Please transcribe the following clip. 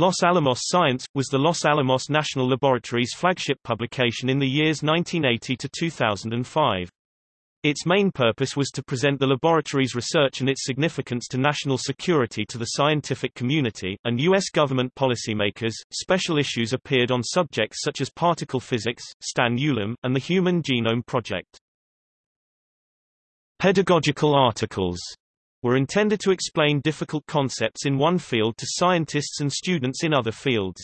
Los Alamos Science, was the Los Alamos National Laboratory's flagship publication in the years 1980 to 2005. Its main purpose was to present the laboratory's research and its significance to national security to the scientific community, and U.S. government policymakers. Special issues appeared on subjects such as particle physics, Stan Ulam, and the Human Genome Project. Pedagogical articles were intended to explain difficult concepts in one field to scientists and students in other fields.